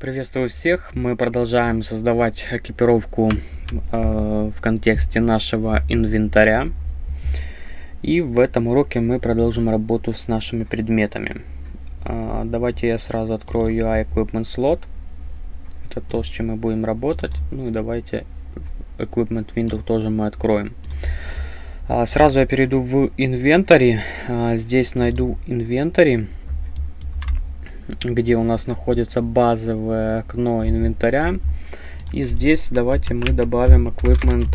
Приветствую всех! Мы продолжаем создавать экипировку э, в контексте нашего инвентаря. И в этом уроке мы продолжим работу с нашими предметами. Э, давайте я сразу открою UI Equipment Slot. Это то, с чем мы будем работать. Ну и давайте Equipment Window тоже мы откроем. Э, сразу я перейду в инвентарь. Э, здесь найду инвентарь где у нас находится базовое окно инвентаря. И здесь давайте мы добавим equipment,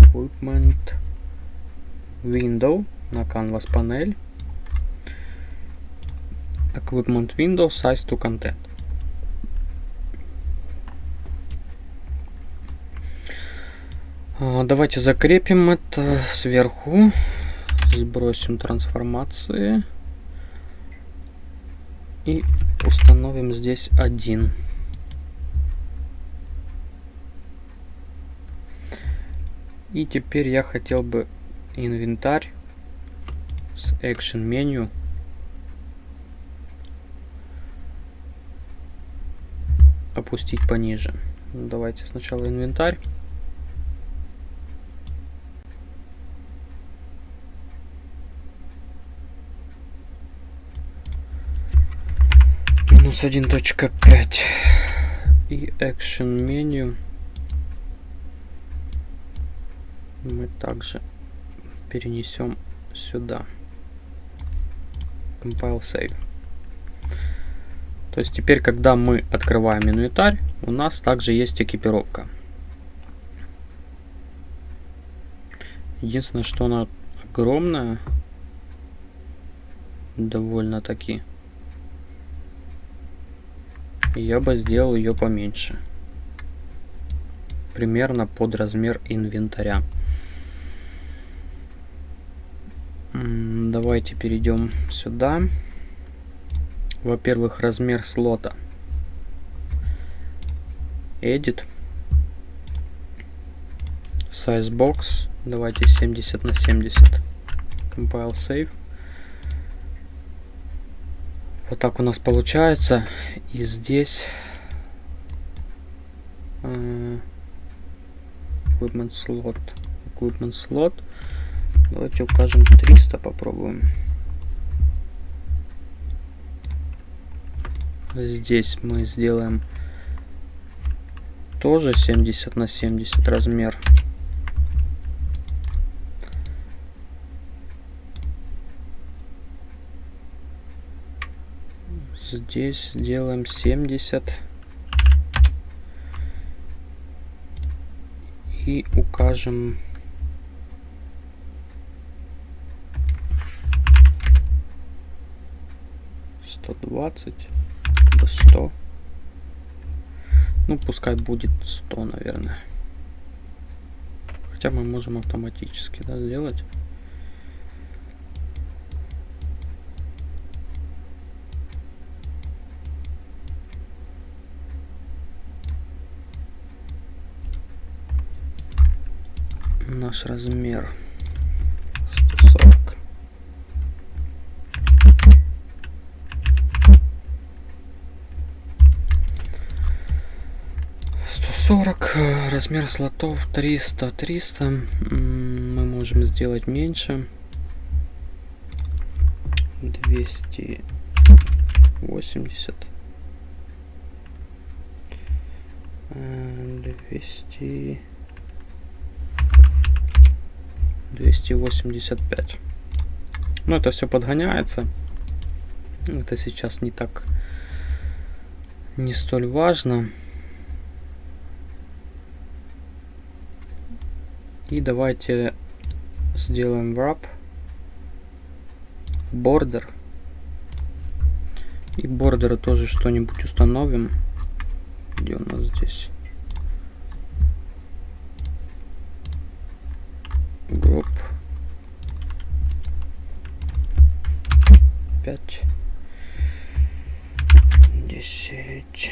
equipment window на canvas панель. Equipment window size to content. А, давайте закрепим это сверху. Сбросим трансформации и установим здесь один. И теперь я хотел бы инвентарь с Action меню опустить пониже. Давайте сначала инвентарь. Минус 1.5 и action меню. Мы также перенесем сюда. Compile save. То есть теперь когда мы открываем инвентарь у нас также есть экипировка. Единственное что она огромная довольно таки я бы сделал ее поменьше. Примерно под размер инвентаря. Давайте перейдем сюда. Во-первых, размер слота. Edit. Size box. Давайте 70 на 70. Compile save. Вот так у нас получается. И здесь uh, equipment slot. Equipment slot. Давайте укажем 300, попробуем. Здесь мы сделаем тоже 70 на 70 размер. Здесь делаем 70 и укажем. Сто двадцать до сто. Ну пускай будет сто наверное. Хотя мы можем автоматически да, сделать наш размер? 140 140 размер слотов 300 300 мы можем сделать меньше. 280 200 285. Ну, это все подгоняется. Это сейчас не так, не столь важно. И давайте сделаем wrap, border. И бордеры тоже что-нибудь установим. Где у нас здесь? Group. 5. 10.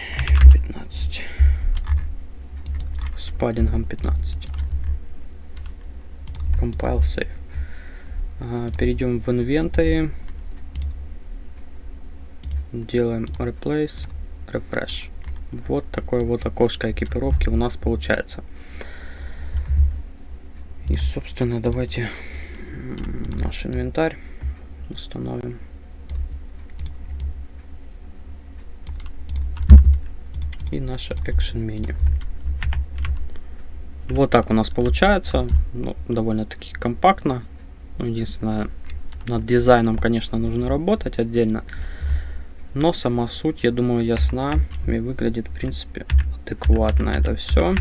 15. С паддингом 15. Compile Save. Ага, перейдем в инвентарь. Делаем Replace. refresh. Вот такое вот окошко экипировки у нас получается. И, собственно, давайте наш инвентарь установим. И наше action меню. Вот так у нас получается. Ну, довольно-таки компактно. Ну, единственное, над дизайном, конечно, нужно работать отдельно. Но сама суть, я думаю, ясна и выглядит, в принципе, адекватно это все.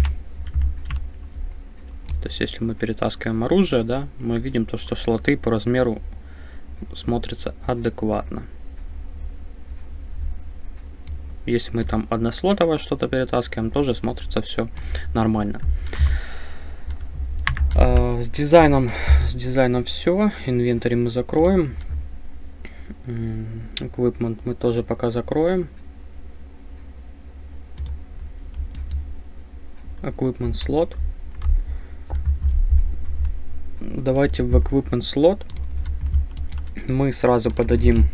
То есть, если мы перетаскиваем оружие, да, мы видим то, что слоты по размеру смотрятся адекватно. Если мы там однослотовое что-то перетаскиваем, тоже смотрится все нормально. А, с дизайном, с дизайном все. Инвентарь мы закроем. Equipment мы тоже пока закроем. Equipment slot. Давайте в Equipment slot мы сразу подадим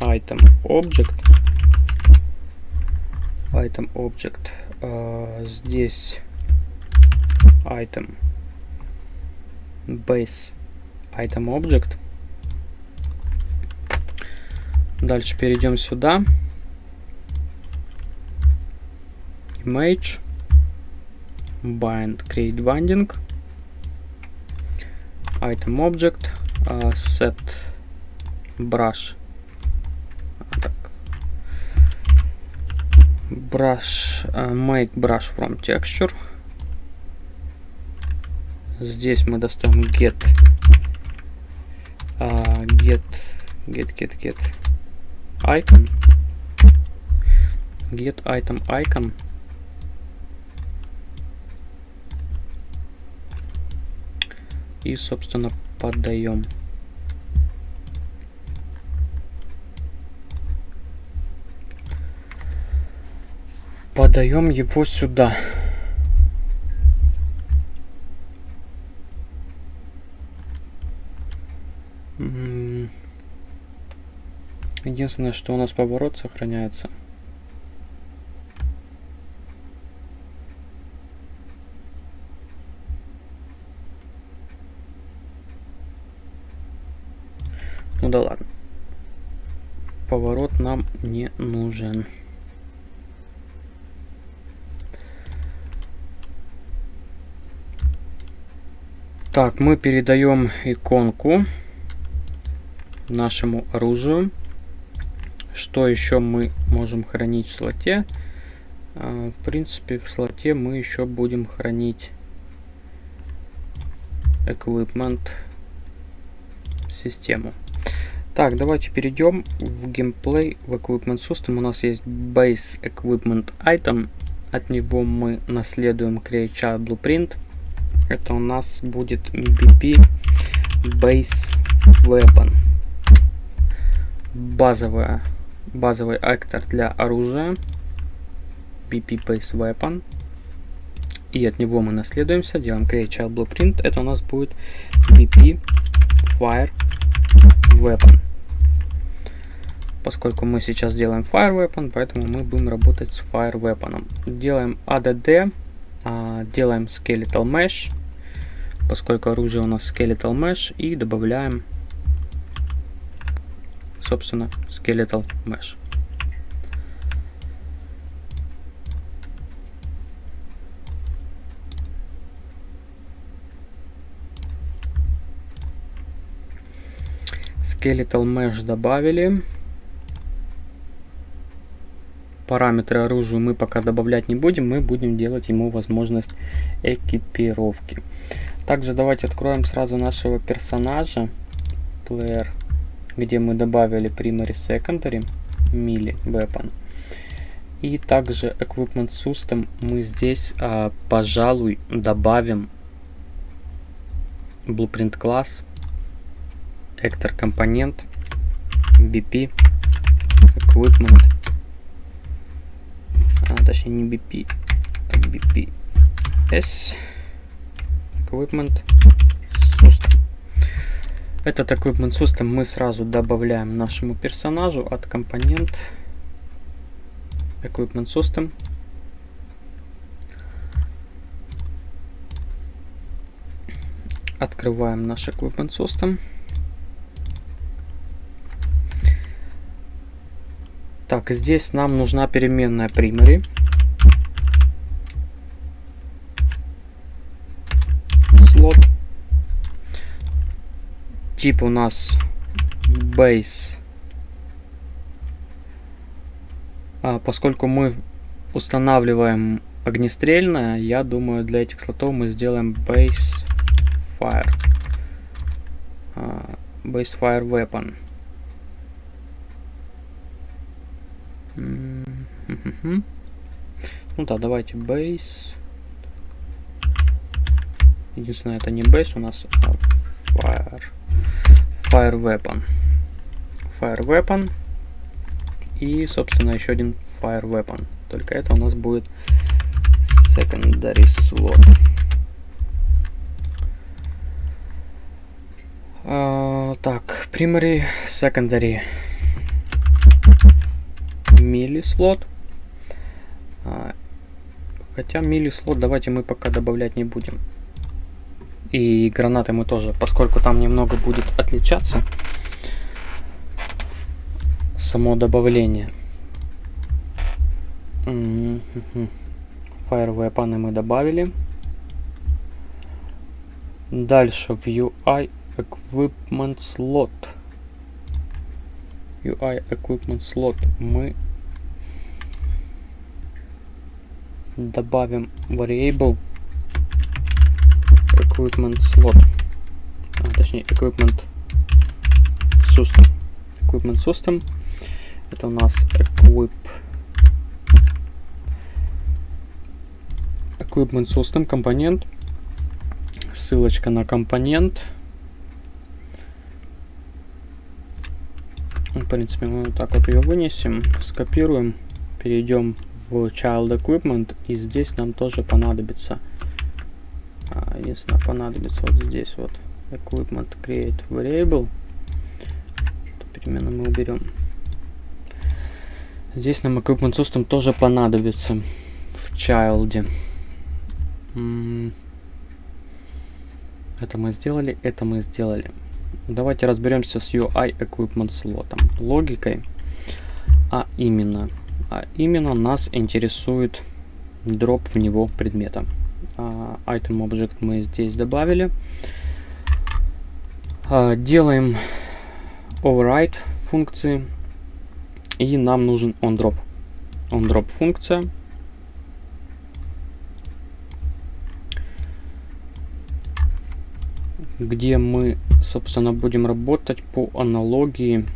item object. Item object. Uh, здесь item base item object Дальше перейдем сюда. Image. Bind. Create binding. Item object. Uh, set brush. Так. Brush. Uh, make brush from texture. Здесь мы достаем get. Uh, get. Get, get, get icon get item icon и собственно подаем подаем его сюда. Единственное, что у нас поворот сохраняется. Ну да ладно. Поворот нам не нужен. Так, мы передаем иконку нашему оружию. Что еще мы можем хранить в слоте? А, в принципе, в слоте мы еще будем хранить equipment систему. Так, давайте перейдем в геймплей в Equipment System. У нас есть Base Equipment Item. От него мы наследуем Create Child Blueprint. Это у нас будет BP Base Weapon. Базовая базовый актор для оружия, BP Base Weapon. И от него мы наследуемся, делаем Create Child Blueprint. Это у нас будет BP Fire Weapon. Поскольку мы сейчас делаем Fire Weapon, поэтому мы будем работать с Fire Weapon. Делаем ADD, делаем Skeletal Mesh, поскольку оружие у нас Skeletal Mesh, и добавляем собственно, Skeletal Mesh. Skeletal Mesh добавили. Параметры оружия мы пока добавлять не будем, мы будем делать ему возможность экипировки. Также давайте откроем сразу нашего персонажа. Player где мы добавили primary secondary melee weapon. И также equipment system мы здесь, а, пожалуй, добавим blueprint класс, actor компонент, BP, equipment, а, точнее не BP, а BP S, equipment system. Этот Equipment System мы сразу добавляем нашему персонажу от компонент Equipment System. Открываем наш Equipment System. Так, здесь нам нужна переменная primary. Слот. Тип у нас base. А, поскольку мы устанавливаем огнестрельное, я думаю, для этих слотов мы сделаем base fire. Uh, base fire weapon. Mm-hmm. Ну да, давайте base. Единственное, это не base у нас, а fire. Fire weapon. Fire weapon. И, собственно, еще один fire weapon. Только это у нас будет secondary slot. Uh, так, primary, secondary мили слот. Uh, хотя мили слот давайте мы пока добавлять не будем. И гранаты мы тоже, поскольку там немного будет отличаться само добавление. Fire weapon мы добавили. Дальше в UI Equipment Slot. UI Equipment Slot мы добавим variable Equipment Slot. А, точнее, Equipment System. Equipment System. Это у нас Equip Equipment System компонент. Ссылочка на компонент. В принципе, мы вот так вот ее вынесем, скопируем, перейдем в Child Equipment, и здесь нам тоже понадобится, а, единственное, понадобится вот здесь вот Equipment Create Variable, Эту перемену мы уберем. Здесь нам Equipment System тоже понадобится в Child. Это мы сделали, это мы сделали. Давайте разберемся с UI Equipment слотом. Логикой. А именно, а именно нас интересует дроп в него предмета. Uh, item Object мы здесь добавили. Uh, делаем override функции. И нам нужен onDrop. OnDrop функция. где мы, собственно, будем работать по аналогии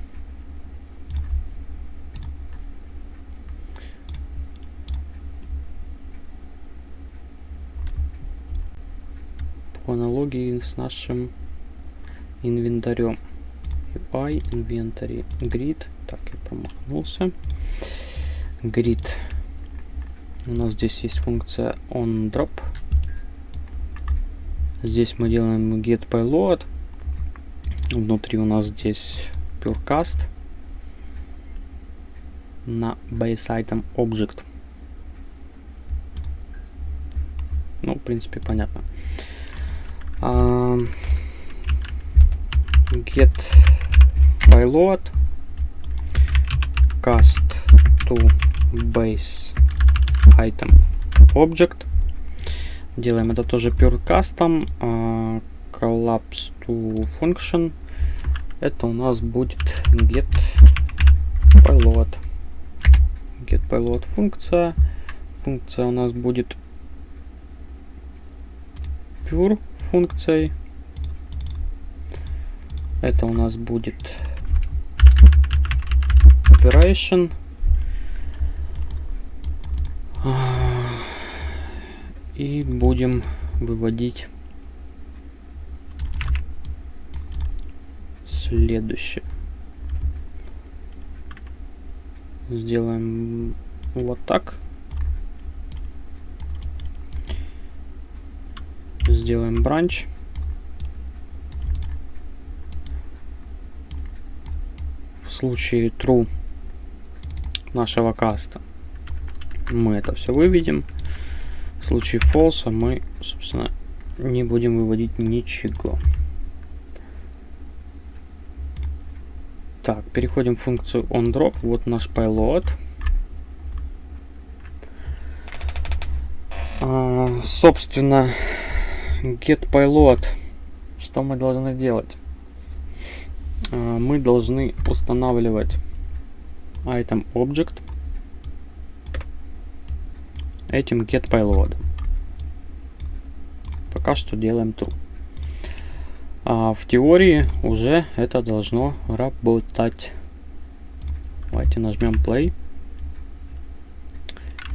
по аналогии с нашим инвентарем. UI, инвентарь, grid. Так, я промахнулся. Grid. У нас здесь есть функция onDrop. Здесь мы делаем get payload. Внутри у нас здесь purecast на base item object. Ну, в принципе, понятно. Uh, get payload cast to base item object Делаем это тоже pure custom. Uh, collapse to function. Это у нас будет get payload. Get payload функция. Функция у нас будет pure функцией. Это у нас будет operation. И будем выводить следующее. Сделаем вот так. Сделаем бранч. В случае true нашего каста мы это все выведем. В случае false мы, собственно, не будем выводить ничего. Так, переходим в функцию onDrop. Вот наш payload. А, собственно, get payload. Что мы должны делать? А, мы должны устанавливать item object этим get payload. Пока что делаем true. А в теории уже это должно работать. Давайте нажмем play.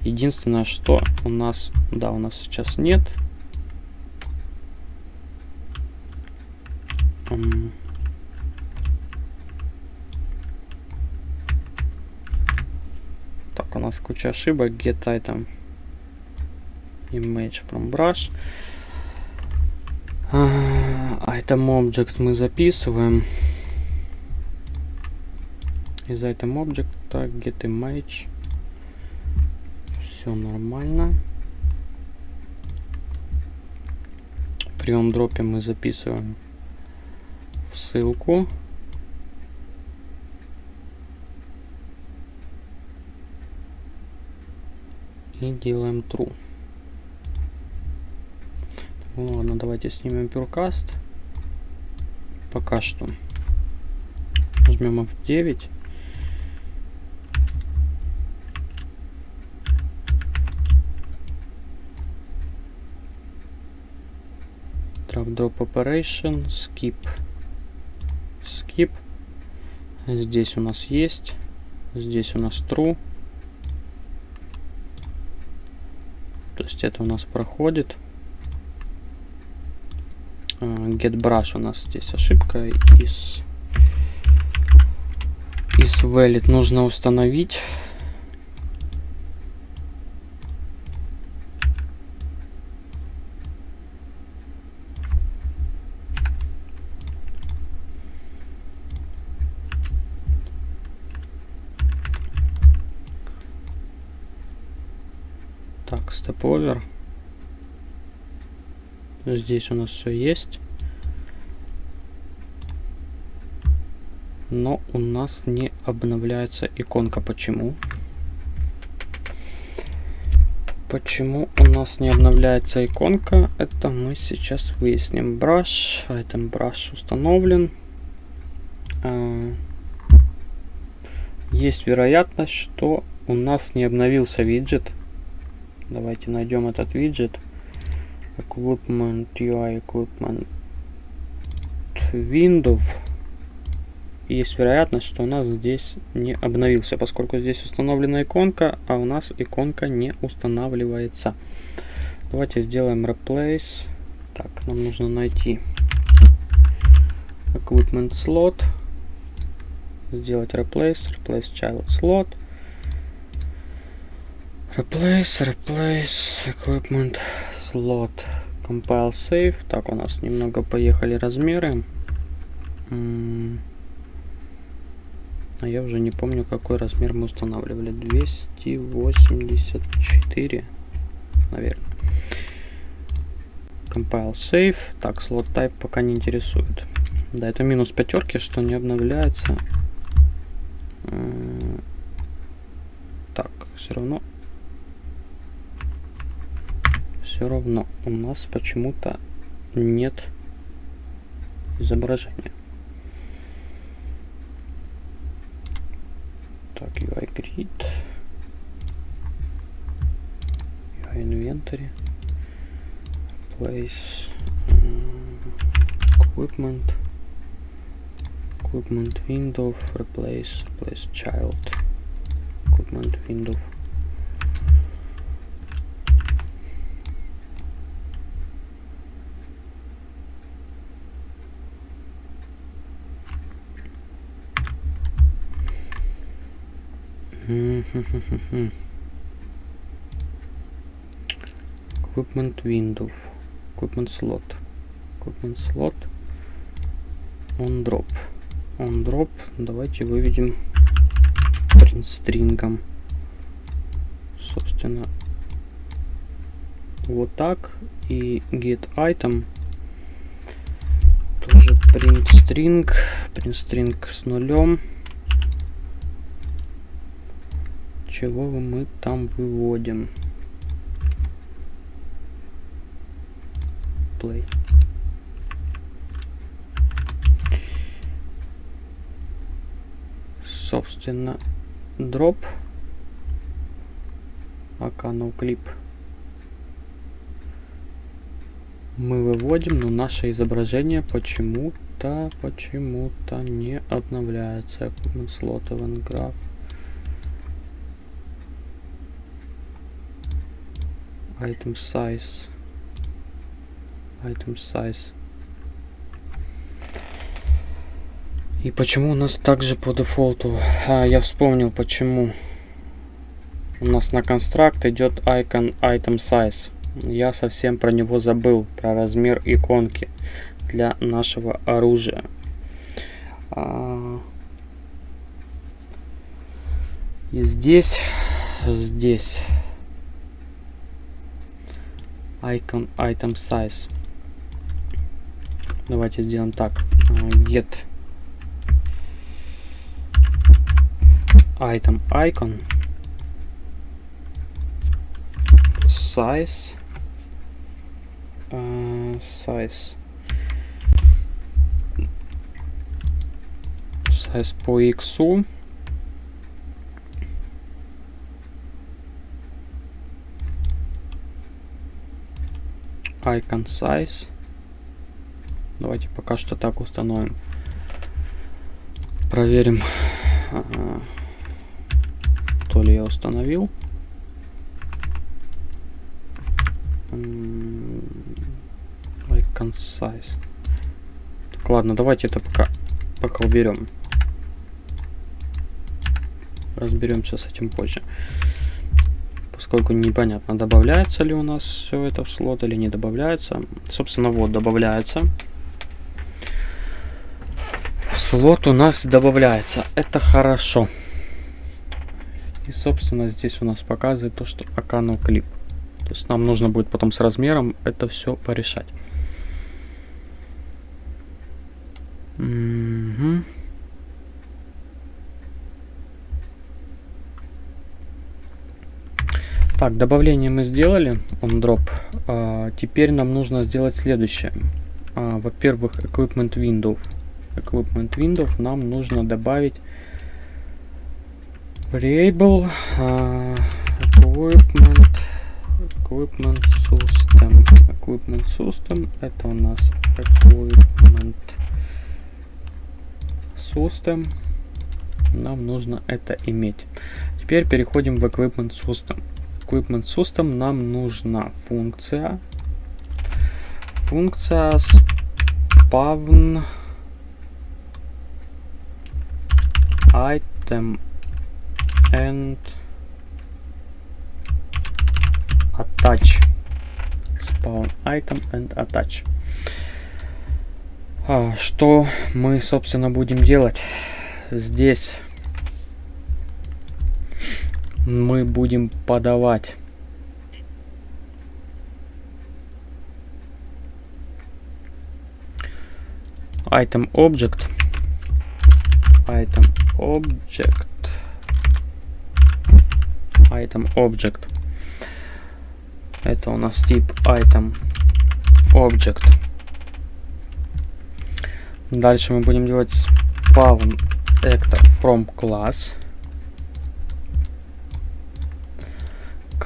Единственное, что у нас, да, у нас сейчас нет. Так, у нас куча ошибок. Get item image from brush. Item object мы записываем. Из item object так, get image. Все нормально. При дропе мы записываем ссылку. И делаем true. Ну ладно, давайте снимем пюркаст. Пока что. Нажмем F9. Drag Drop Operation, Skip. Skip. Здесь у нас есть. Здесь у нас True. То есть это у нас проходит get brush у нас здесь ошибка из из valid нужно установить Так, over. Здесь у нас все есть. Но у нас не обновляется иконка. Почему? Почему у нас не обновляется иконка? Это мы сейчас выясним. Brush. Item brush установлен. А, есть вероятность, что у нас не обновился виджет. Давайте найдем этот виджет. Equipment, UI Equipment, Windows. Есть вероятность, что у нас здесь не обновился, поскольку здесь установлена иконка, а у нас иконка не устанавливается. Давайте сделаем Replace. Так, нам нужно найти Equipment Slot. Сделать Replace, Replace Child Slot. Replace, Replace, Equipment slot compile save. Так, у нас немного поехали размеры. А я уже не помню, какой размер мы устанавливали. 284, наверное. Compile save. Так, slot type пока не интересует. Да, это минус пятерки, что не обновляется. Так, все равно все равно у нас почему-то нет изображения. Так, UI grid, UI inventory, place equipment, equipment window, replace, replace child, equipment window. Equipment window equipment slot equipment slot on drop on drop давайте выведем stringом собственно, вот так. И get item тоже print string, print string с нулем. Чего мы там выводим? Play. Собственно, drop. Пока no clip. мы выводим, но наше изображение почему-то, почему-то не обновляется. Equipment slot event graph. Item size. Item size. И почему у нас также по дефолту? А, я вспомнил почему. У нас на констракт идет icon item size. Я совсем про него забыл, про размер иконки для нашего оружия. А, и здесь, здесь icon item size. Давайте сделаем так. Get item icon size uh, size size по x icon size давайте пока что так установим проверим то ли я установил concise. Так, ладно, давайте это пока, пока уберем. Разберемся с этим позже. Поскольку непонятно, добавляется ли у нас все это в слот или не добавляется. Собственно, вот, добавляется. Слот у нас добавляется. Это хорошо. И, собственно, здесь у нас показывает то, что Акану клип. То есть нам нужно будет потом с размером это все порешать. Угу. Так, добавление мы сделали, on drop. А, теперь нам нужно сделать следующее. А, Во-первых, equipment window. Equipment window нам нужно добавить variable а, equipment equipment system. Equipment system это у нас equipment System. Нам нужно это иметь. Теперь переходим в Equipment System. Equipment System нам нужна функция. Функция spawn item and attach spawn item and attach а, что мы, собственно, будем делать? Здесь мы будем подавать item object item object item object это у нас тип item object Дальше мы будем делать spawn actor from class.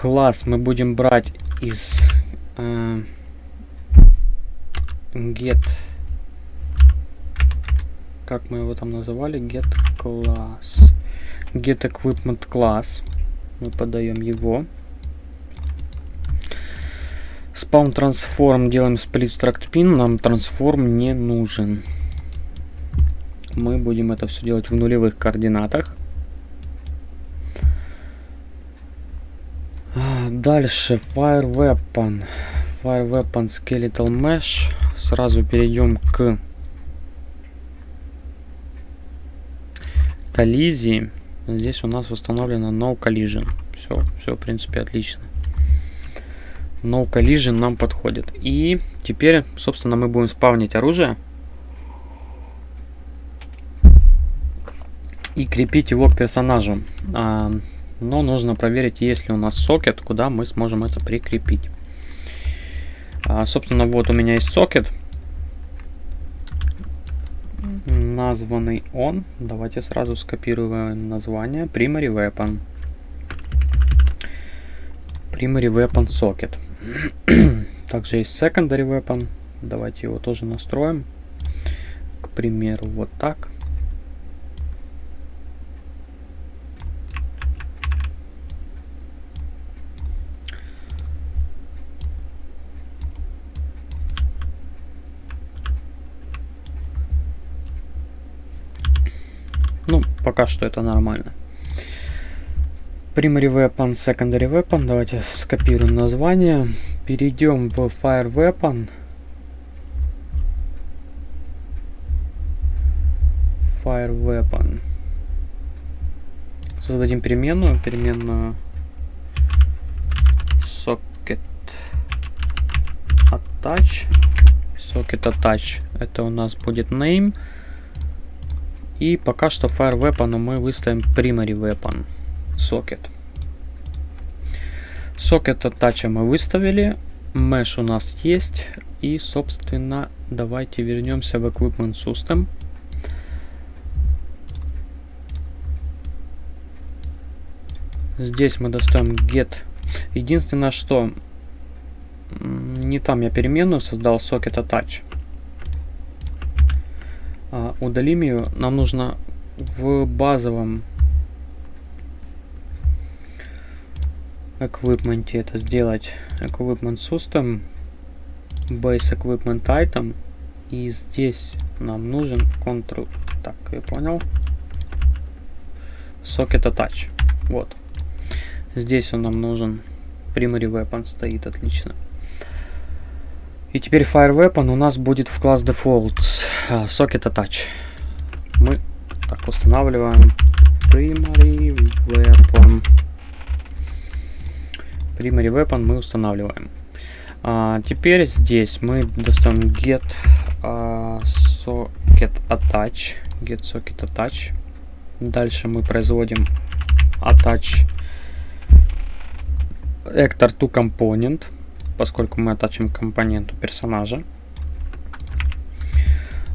Класс мы будем брать из э, get как мы его там называли? Get class get equipment class мы подаем его. Spawn transform делаем split struct pin. Нам трансформ не нужен. Мы будем это все делать в нулевых координатах. Дальше Fire Weapon. Fire Weapon Skeletal Mesh. Сразу перейдем к коллизии. Здесь у нас установлено No Collision. Все, все, в принципе, отлично. No Collision нам подходит. И теперь, собственно, мы будем спавнить оружие. И крепить его к персонажу. Но нужно проверить, есть ли у нас сокет, куда мы сможем это прикрепить. А, собственно, вот у меня есть сокет. Названный он. Давайте сразу скопируем название. Primary Weapon. Primary Weapon Socket. Также есть Secondary Weapon. Давайте его тоже настроим. К примеру, вот так. Ну, пока что это нормально. Primary Weapon, Secondary Weapon. Давайте скопируем название. Перейдем в Fire Weapon. Fire Weapon. Создадим переменную. Переменную Socket Attach. Socket Attach. Это у нас будет name. И пока что Fire Weapon мы выставим Primary Weapon сокет. Сокет attach мы выставили. Mesh у нас есть. И, собственно, давайте вернемся в Equipment System. Здесь мы достаем get. Единственное, что не там я переменную создал socket attach. А, удалим ее. Нам нужно в базовом equipment это сделать. Equipment system base equipment item. И здесь нам нужен control так я понял. Socket attach. Вот. Здесь он нам нужен. Primary weapon стоит отлично и теперь fire weapon у нас будет в класс defaults uh, socket attach мы так устанавливаем primary weapon Primary Weapon мы устанавливаем. А, теперь здесь мы достаем get uh, socket attach. Get socket attach. Дальше мы производим attach actor to component, поскольку мы attachим компоненту персонажа.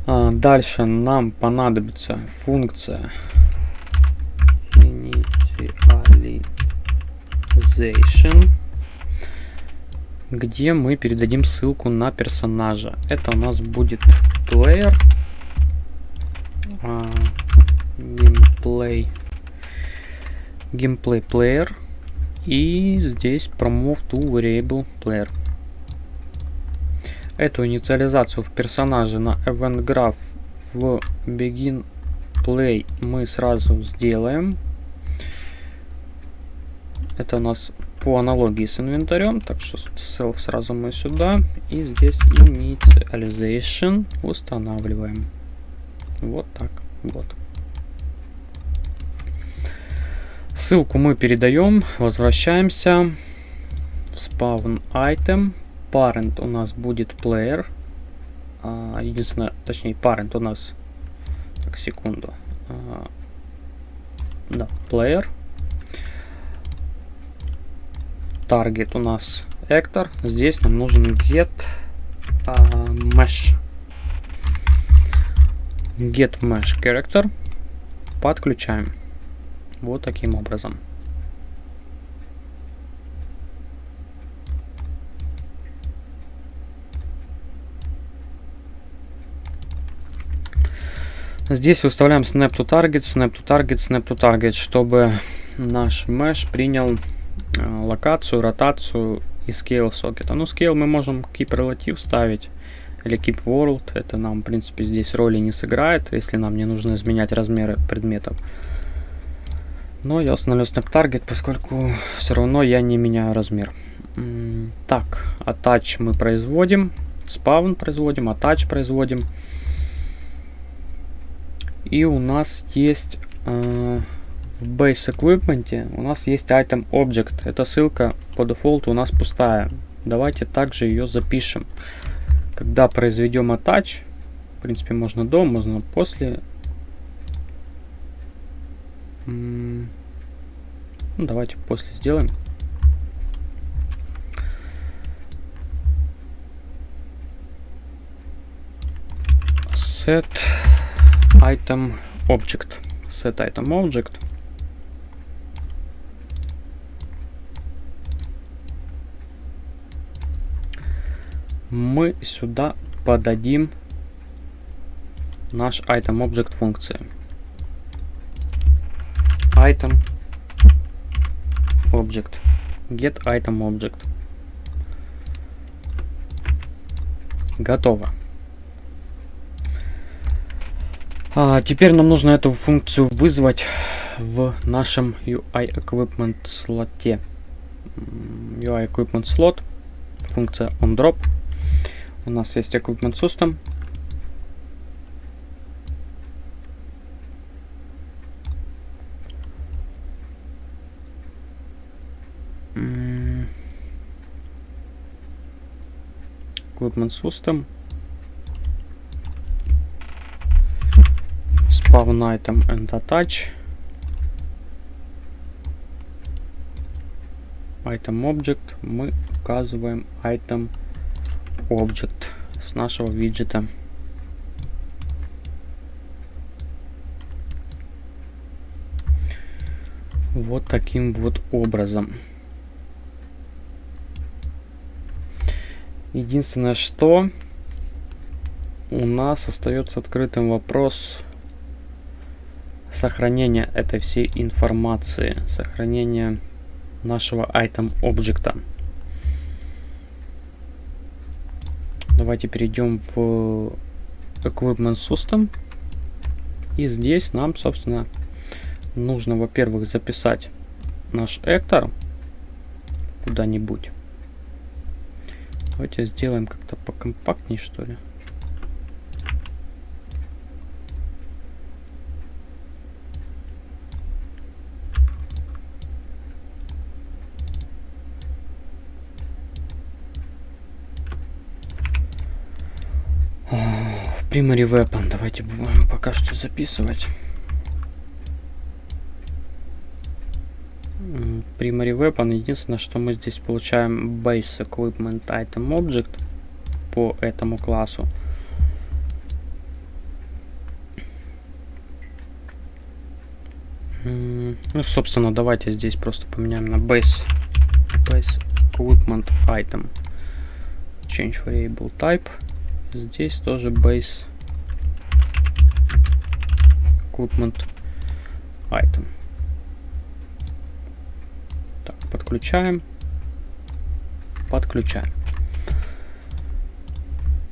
А, дальше нам понадобится функция initialize Organization, где мы передадим ссылку на персонажа. Это у нас будет player, gameplay, gameplay player и здесь promove to variable player. Эту инициализацию в персонаже на event graph в begin play мы сразу сделаем это у нас по аналогии с инвентарем, так что self сразу мы сюда. И здесь initialization устанавливаем. Вот так, вот. Ссылку мы передаем, возвращаемся в spawn item. Parent у нас будет player. А, единственное, точнее, parent у нас... Так, секунду. А, да, player target у нас actor. Здесь нам нужен get uh, mesh. Get mesh character. Подключаем. Вот таким образом. Здесь выставляем snap to target, snap to target, snap to target, чтобы наш mesh принял Э, локацию, ротацию и scale сокета. Ну, scale мы можем keep relative ставить или keep world. Это нам, в принципе, здесь роли не сыграет, если нам не нужно изменять размеры предметов. Но я установлю snap target, поскольку все равно я не меняю размер. Так, attach мы производим, spawn производим, attach производим. И у нас есть э, в Base Equipment у нас есть item object. Эта ссылка по дефолту у нас пустая. Давайте также ее запишем. Когда произведем attach, в принципе, можно до, можно после. Ну, давайте после сделаем. Set item object. Set item object. Мы сюда подадим наш item object функции. Item object. Get item object. Готово. А, теперь нам нужно эту функцию вызвать в нашем UI Equipment слоте. UI Equipment слот, функция onDrop. У нас есть Equipment System, equipment system spawn item and attach item object мы указываем item object с нашего виджета вот таким вот образом Единственное, что у нас остается открытым вопрос сохранения этой всей информации, сохранения нашего item объекта. Давайте перейдем в Equipment System. И здесь нам, собственно, нужно, во-первых, записать наш эктор куда-нибудь. Давайте сделаем как-то покомпактнее, что ли. Primary Weapon давайте будем пока что записывать. Primary weapon. Единственное, что мы здесь получаем base equipment item object по этому классу. Ну, собственно, давайте здесь просто поменяем на base, base equipment item. Change variable type. Здесь тоже base equipment item. Подключаем. Подключаем.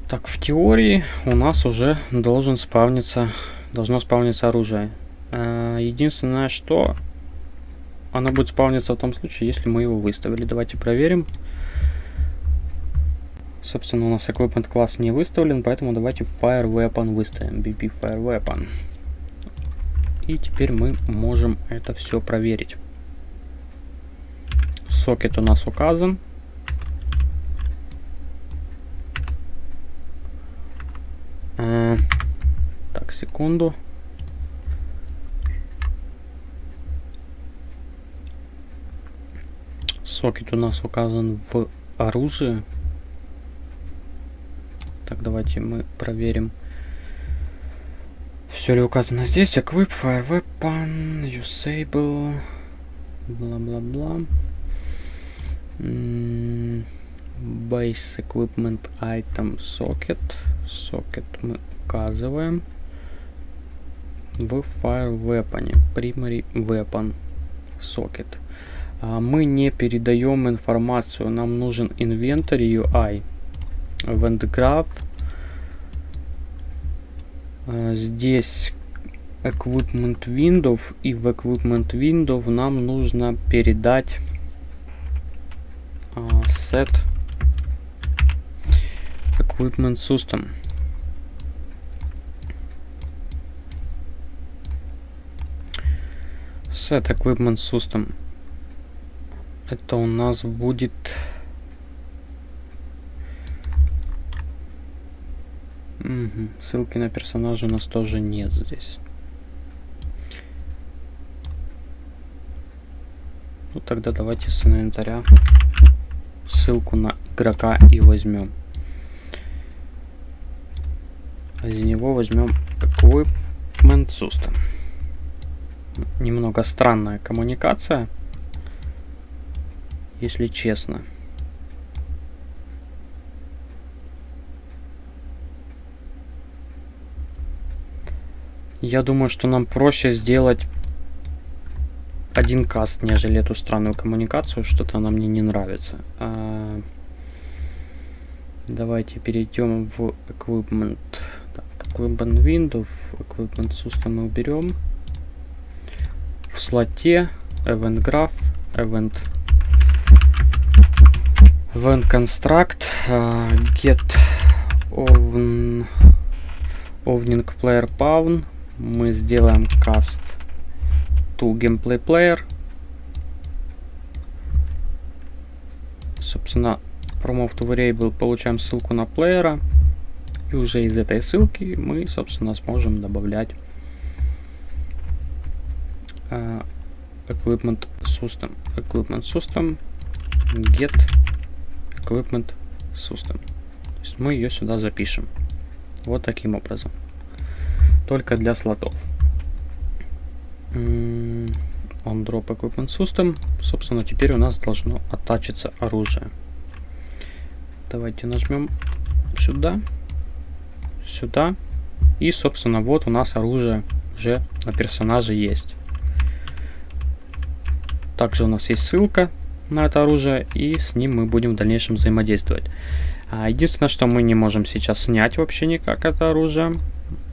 Так, в теории у нас уже должен спавниться, должно спавниться оружие. Э, единственное, что оно будет спавниться в том случае, если мы его выставили. Давайте проверим. Собственно, у нас equipment класс не выставлен, поэтому давайте Fire Weapon выставим. BP Fire Weapon. И теперь мы можем это все проверить сокет у нас указан. А, так, секунду. Сокет у нас указан в оружии. Так, давайте мы проверим. Все ли указано здесь? Equip, Fire Weapon, Usable, бла-бла-бла. Base Equipment Item Socket. Socket мы указываем в Fire Weapon. Primary Weapon Socket. А мы не передаем информацию. Нам нужен Inventory UI. Event Graph. А здесь Equipment Window. И в Equipment Window нам нужно передать set equipment system. Set Equipment System. Это у нас будет... Угу. Ссылки на персонажа у нас тоже нет здесь. Ну тогда давайте с инвентаря ссылку на игрока и возьмем. Из него возьмем Equipment System. Немного странная коммуникация, если честно. Я думаю, что нам проще сделать один каст, нежели эту странную коммуникацию. Что-то она мне не нравится. А... Давайте перейдем в Equipment. Так, Equipment Window, Equipment System мы уберем. В слоте Event Graph, Event Event Construct, uh, Get Oven, Player Pawn. Мы сделаем cast to gameplay player. Собственно, promote to variable получаем ссылку на плеера. И уже из этой ссылки мы, собственно, сможем добавлять uh, equipment system. Equipment system get equipment system. То есть мы ее сюда запишем. Вот таким образом. Только для слотов on drop equipment system. Собственно, теперь у нас должно оттачиться оружие. Давайте нажмем сюда, сюда. И, собственно, вот у нас оружие уже на персонаже есть. Также у нас есть ссылка на это оружие, и с ним мы будем в дальнейшем взаимодействовать. А, единственное, что мы не можем сейчас снять вообще никак это оружие.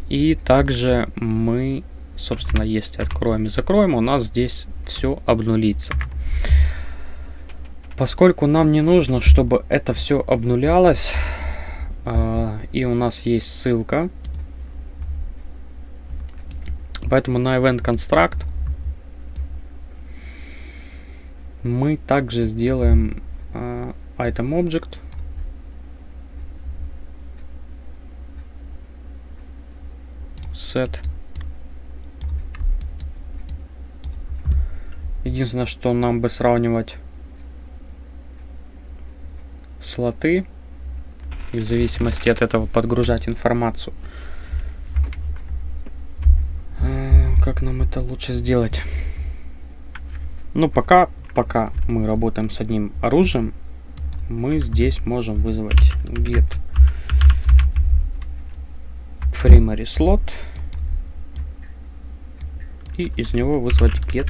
И также мы собственно, если откроем и закроем, у нас здесь все обнулится. Поскольку нам не нужно, чтобы это все обнулялось, э, и у нас есть ссылка, поэтому на Event Construct мы также сделаем э, Item Object, set Единственное, что нам бы сравнивать слоты и в зависимости от этого подгружать информацию. А, как нам это лучше сделать? Ну, пока, пока мы работаем с одним оружием, мы здесь можем вызвать get primary slot и из него вызвать get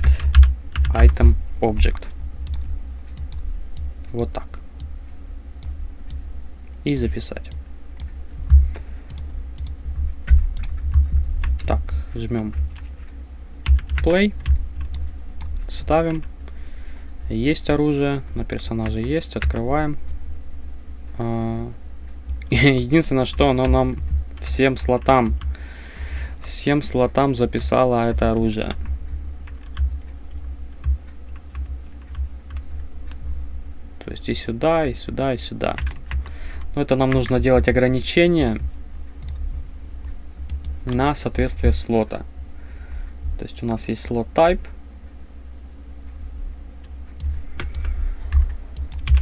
item object. Вот так. И записать. Так, жмем play. Ставим. Есть оружие, на персонаже есть, открываем. А, единственное, что оно нам всем слотам, всем слотам записало это оружие. То есть и сюда, и сюда, и сюда. Но это нам нужно делать ограничение на соответствие слота. То есть у нас есть слот type.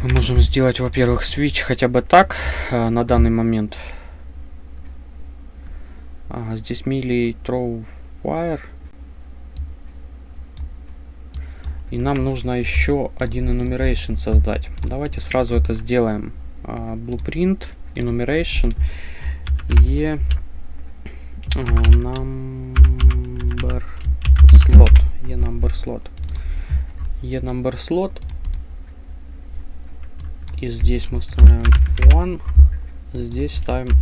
Мы можем сделать, во-первых, switch хотя бы так э, на данный момент. А, здесь melee throw wire. И нам нужно еще один enumeration создать. Давайте сразу это сделаем. Uh, blueprint, enumeration, e uh, number slot, e number slot, e number slot. И здесь мы ставим one, здесь ставим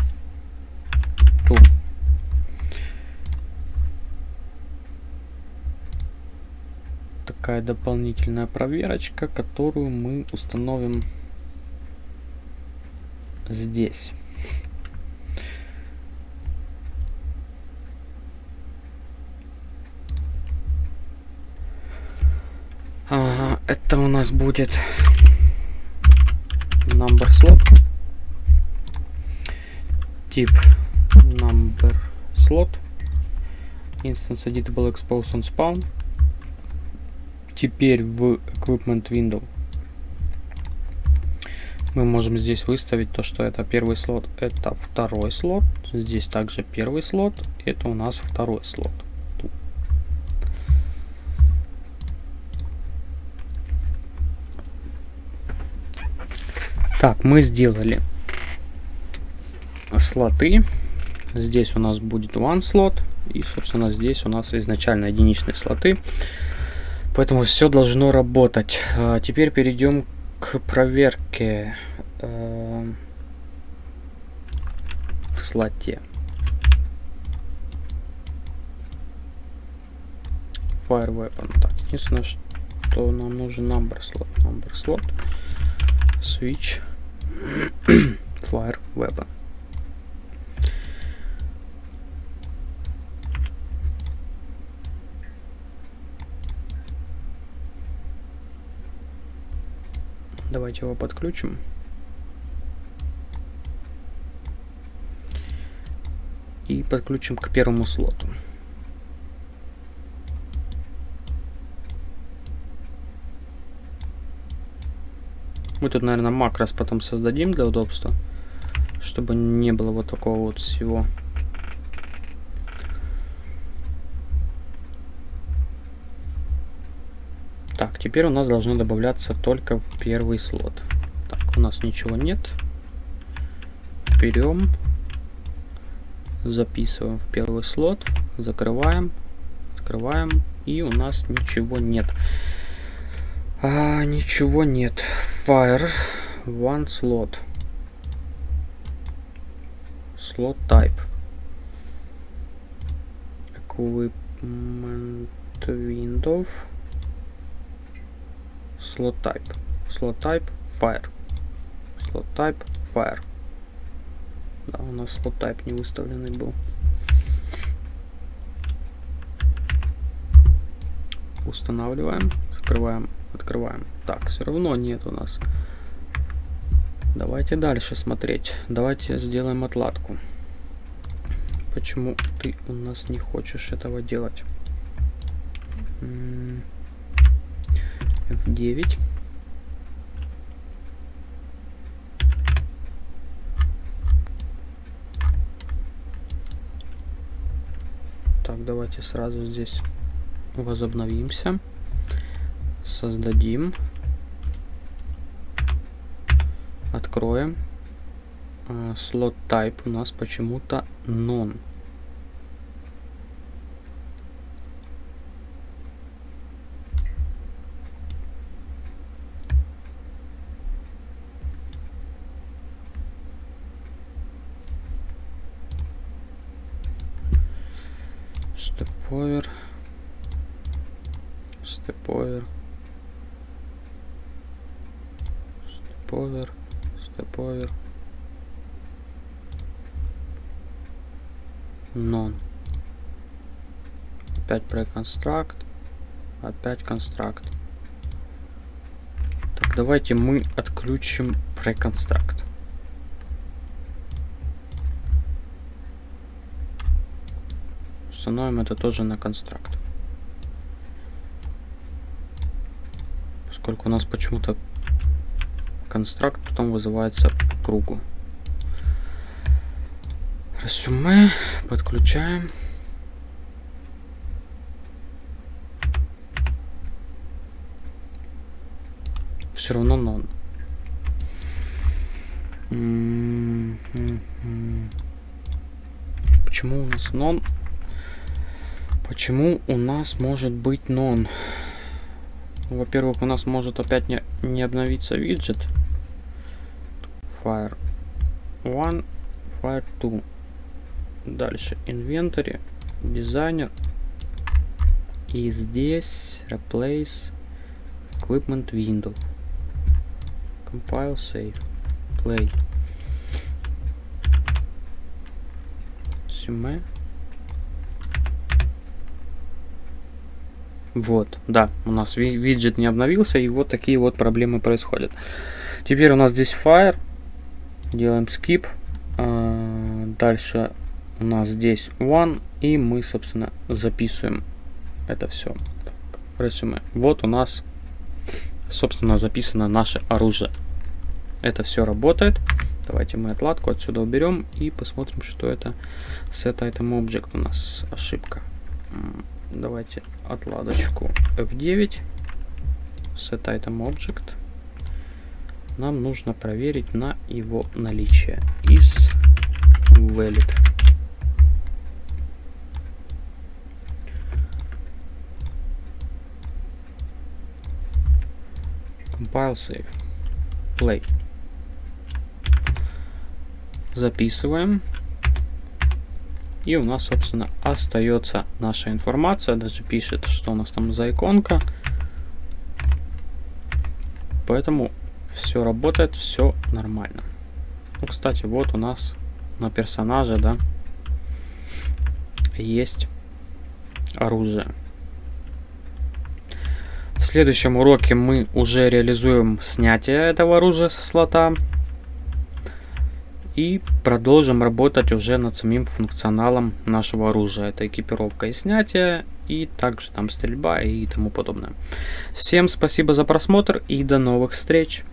two. Такая дополнительная проверочка, которую мы установим здесь. Это у нас будет number slot. Тип number slot. Instance editable expose on spawn. Теперь в equipment window мы можем здесь выставить то, что это первый слот, это второй слот. Здесь также первый слот, это у нас второй слот. Так, мы сделали слоты. Здесь у нас будет one слот. И, собственно, здесь у нас изначально единичные слоты. Поэтому все должно работать. А теперь перейдем к проверке э, в слоте. Fire Weapon. Так, единственное, что нам нужен number slot. Number slot. Switch. Fire Weapon. Давайте его подключим. И подключим к первому слоту. Мы тут, наверное, макрос потом создадим для удобства, чтобы не было вот такого вот всего. Так, теперь у нас должно добавляться только первый слот. Так, у нас ничего нет. Берем, записываем в первый слот, закрываем, открываем, и у нас ничего нет. А, ничего нет. Fire one slot. Slot type. Equipment window. Slot type. Slot type fire. Slot type fire. Да, у нас slot type не выставленный был. Устанавливаем, закрываем Открываем. Так, все равно нет у нас. Давайте дальше смотреть. Давайте сделаем отладку. Почему ты у нас не хочешь этого делать? F9. Так, давайте сразу здесь возобновимся создадим, откроем. А, type у нас почему-то non. Non. Опять преконстракт, опять констракт. Так, давайте мы отключим преконстракт. Установим это тоже на констракт. Поскольку у нас почему-то констракт потом вызывается по кругу. Резюме, подключаем. Все равно нон. Почему у нас нон? Почему у нас может быть нон? Во-первых, у нас может опять не, не обновиться виджет fire 1 fire 2 дальше inventory дизайнер и здесь replace equipment window compile save play Сюме. Вот, да, у нас виджет не обновился, и вот такие вот проблемы происходят. Теперь у нас здесь Fire. Делаем skip. А, дальше у нас здесь one. И мы, собственно, записываем это все. Резюме. Вот у нас, собственно, записано наше оружие. Это все работает. Давайте мы отладку отсюда уберем и посмотрим, что это set item object у нас ошибка. Давайте отладочку F9 set item object нам нужно проверить на его наличие is valid compile save play записываем и у нас, собственно, остается наша информация. Даже пишет, что у нас там за иконка. Поэтому все работает, все нормально. Ну, кстати, вот у нас на персонаже, да, есть оружие. В следующем уроке мы уже реализуем снятие этого оружия со слота. И продолжим работать уже над самим функционалом нашего оружия. Это экипировка и снятие, и также там стрельба и тому подобное. Всем спасибо за просмотр и до новых встреч!